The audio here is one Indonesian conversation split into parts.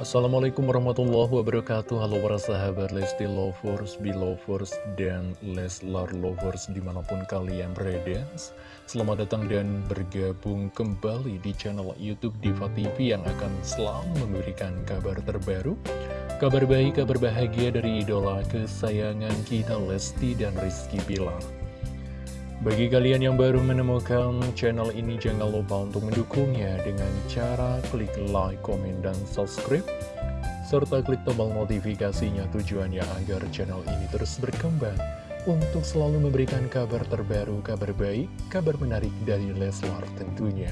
Assalamualaikum warahmatullahi wabarakatuh. Halo para sahabat Lesti Lovers, Belovers, dan Leslar Lovers di mana pun kalian berada. Selamat datang dan bergabung kembali di channel Youtube Diva TV yang akan selalu memberikan kabar terbaru. Kabar baik, kabar bahagia dari idola kesayangan kita Lesti dan Rizky Bilar bagi kalian yang baru menemukan channel ini, jangan lupa untuk mendukungnya dengan cara klik like, komen, dan subscribe. Serta klik tombol notifikasinya tujuannya agar channel ini terus berkembang untuk selalu memberikan kabar terbaru, kabar baik, kabar menarik dari Leslar tentunya.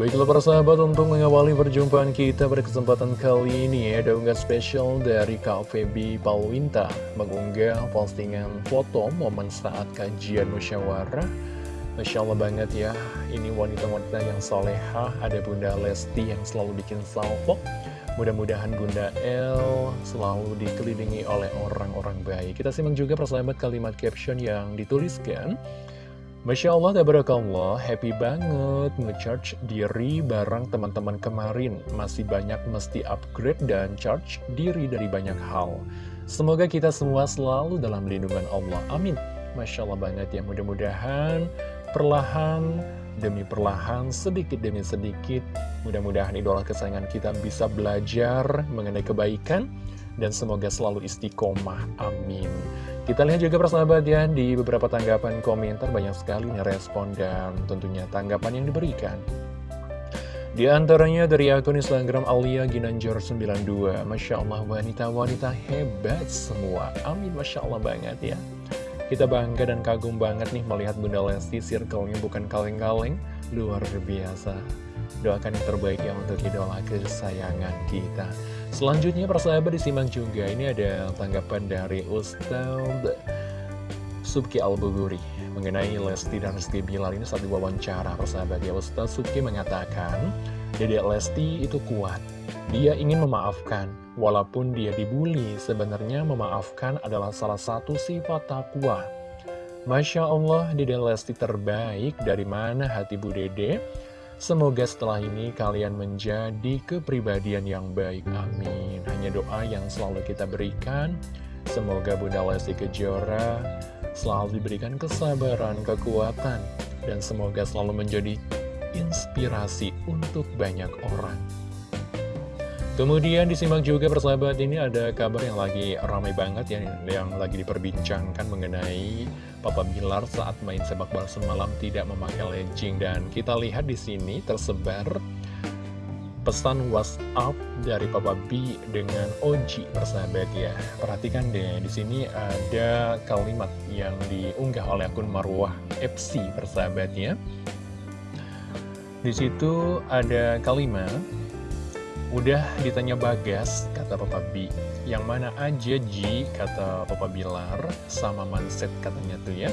Baiklah para sahabat untuk mengawali perjumpaan kita pada kesempatan kali ini ada unggah spesial dari Kak Feby Palwinta mengunggah postingan foto momen saat kajian musyawarah. Masya Allah banget ya ini wanita-wanita yang soleha ada Bunda Lesti yang selalu bikin salvo. Mudah-mudahan Bunda El selalu dikelilingi oleh orang-orang baik. Kita simak juga persahabat kalimat caption yang dituliskan Masya Allah, tabarakallah, happy banget nge-charge diri bareng teman-teman kemarin. Masih banyak mesti upgrade dan charge diri dari banyak hal. Semoga kita semua selalu dalam lindungan Allah. Amin. Masya Allah banget ya, mudah-mudahan perlahan demi perlahan, sedikit demi sedikit, mudah-mudahan idola kesayangan kita bisa belajar mengenai kebaikan, dan semoga selalu istiqomah. Amin. Kita lihat juga persahabat ya, di beberapa tanggapan komentar. Banyak sekali respon dan tentunya tanggapan yang diberikan. Di antaranya dari akun Instagram Alia Ginanjar 92 Masya Allah wanita-wanita hebat semua. Amin Masya Allah banget ya. Kita bangga dan kagum banget nih melihat Bunda Lesti Circle-nya bukan kaleng-kaleng. Luar biasa Doakan yang terbaik ya untuk idola kesayangan kita. Selanjutnya persahabat disimak juga. Ini ada tanggapan dari Ustaz Subki Al-Buguri Mengenai Lesti dan Rizky Bilar. Ini saat diwawancara persahabat ya. Ustaz Subki mengatakan Dedek Lesti itu kuat. Dia ingin memaafkan. Walaupun dia dibully Sebenarnya memaafkan adalah salah satu sifat takwa. Masya Allah Dedek Lesti terbaik. Dari mana hati Bu Dede Semoga setelah ini kalian menjadi kepribadian yang baik, amin. Hanya doa yang selalu kita berikan, semoga Bunda Lesti Kejora selalu diberikan kesabaran, kekuatan, dan semoga selalu menjadi inspirasi untuk banyak orang. Kemudian disimak juga persahabat ini ada kabar yang lagi ramai banget ya Yang lagi diperbincangkan mengenai Papa Bilar saat main sepak bola semalam tidak memakai legging. Dan kita lihat di sini tersebar pesan WhatsApp dari Papa B dengan Oji persahabat ya. Perhatikan deh di sini ada kalimat yang diunggah oleh akun Marwah FC persahabat ya. Di situ ada kalimat Udah ditanya Bagas, kata Papa B. Yang mana aja Ji, kata Papa Bilar, sama Manset katanya tuh ya.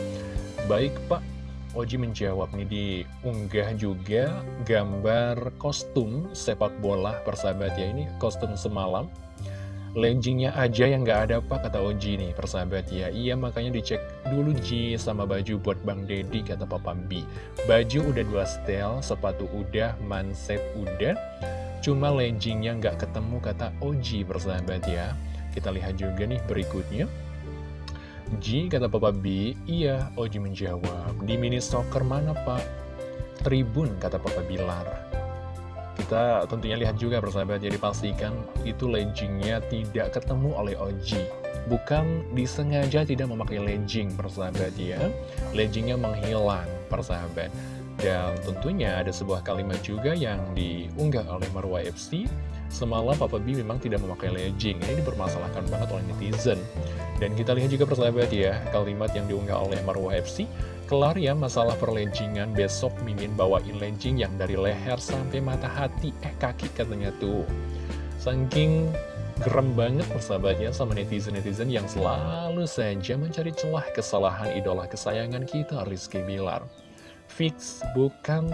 Baik Pak, Oji menjawab nih diunggah juga gambar kostum sepak bola persahabat ya. Ini kostum semalam. Leggingnya aja yang nggak ada pak kata Oji nih persahabat ya Iya makanya dicek dulu Ji sama baju buat Bang Dedi kata Papa B Baju udah dua setel, sepatu udah, manset udah Cuma leggingnya nggak ketemu kata Oji persahabat ya. Kita lihat juga nih berikutnya. Ji kata Papa B, iya Oji menjawab. Di mini soccer mana pak? Tribun kata Papa Bilar. Kita tentunya lihat juga persahabat ya Dipastikan itu leggingnya tidak ketemu oleh Oji. Bukan disengaja tidak memakai legging persahabat ya. Leggingnya menghilang persahabat dan tentunya ada sebuah kalimat juga yang diunggah oleh Marwah FC Semalam Papa B memang tidak memakai legging. Ini dipermasalahkan banget oleh netizen. Dan kita lihat juga persahabat ya Kalimat yang diunggah oleh Marwah FC Kelar ya masalah perleggingan Besok Mimin bawain legging yang dari leher sampai mata hati. Eh kaki katanya tuh. Saking gerem banget persahabatnya sama netizen-netizen yang selalu saja mencari celah kesalahan idola kesayangan kita Rizky Bilar fix bukan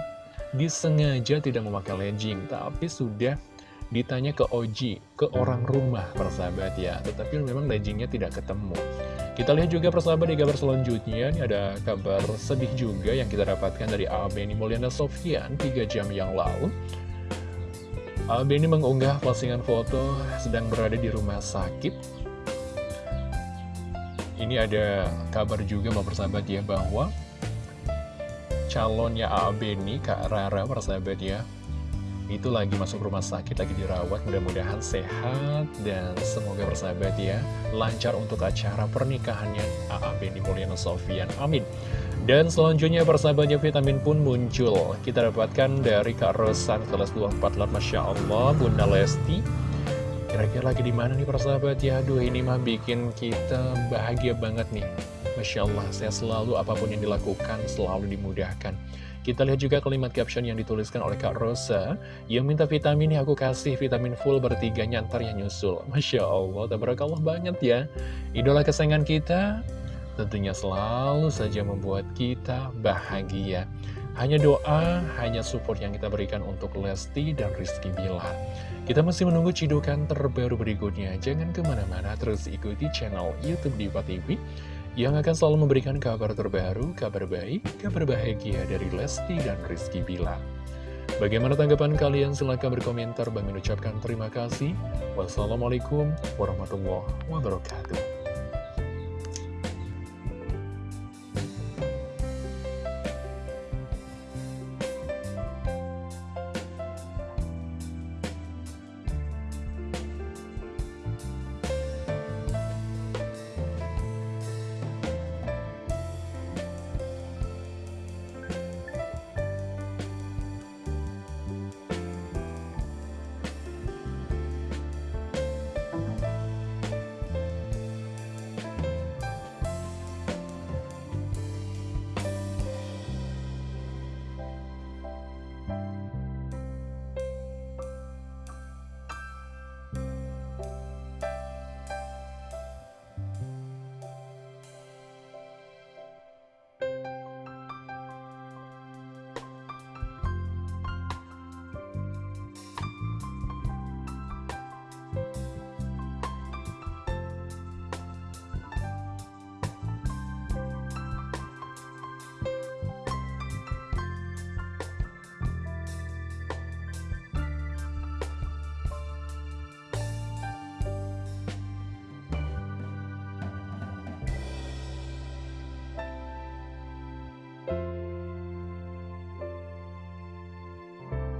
disengaja tidak memakai legging tapi sudah ditanya ke Oji, ke orang rumah persahabat ya. Tetapi memang leggingnya tidak ketemu. Kita lihat juga persahabat di kabar selanjutnya. Ini ada kabar sedih juga yang kita dapatkan dari Abeni Mulyana Sofian 3 jam yang lalu. Albi ini mengunggah postingan foto sedang berada di rumah sakit. Ini ada kabar juga mau persahabat ya bahwa calonnya AB ini Kak Rara persahabat ya. Itu lagi masuk rumah sakit, lagi dirawat, mudah-mudahan sehat dan semoga bersahabat ya, lancar untuk acara pernikahannya. AA Benny Mulyana Sofian, amin. Dan selanjutnya persahabatnya vitamin pun muncul, kita dapatkan dari Kak Rosan kelas 24 lot, Masya Allah, Bunda Lesti, kira-kira lagi di mana nih persahabat? Ya, aduh ini mah bikin kita bahagia banget nih, Masya Allah, saya selalu apa pun yang dilakukan selalu dimudahkan. Kita lihat juga kalimat caption yang dituliskan oleh Kak Rosa. Yang minta vitamin ya aku kasih vitamin full bertiga nyantar yang nyusul. Masya Allah, tabarakallah banget ya. Idola kesayangan kita tentunya selalu saja membuat kita bahagia hanya doa, hanya support yang kita berikan untuk Lesti dan Rizky Bilar. Kita masih menunggu cidukan terbaru berikutnya. Jangan ke mana-mana, terus ikuti channel Youtube Diva TV yang akan selalu memberikan kabar terbaru, kabar baik, kabar bahagia dari Lesti dan Rizky Bilar. Bagaimana tanggapan kalian? Silahkan berkomentar. Bang mengucapkan terima kasih. Wassalamualaikum warahmatullahi wabarakatuh.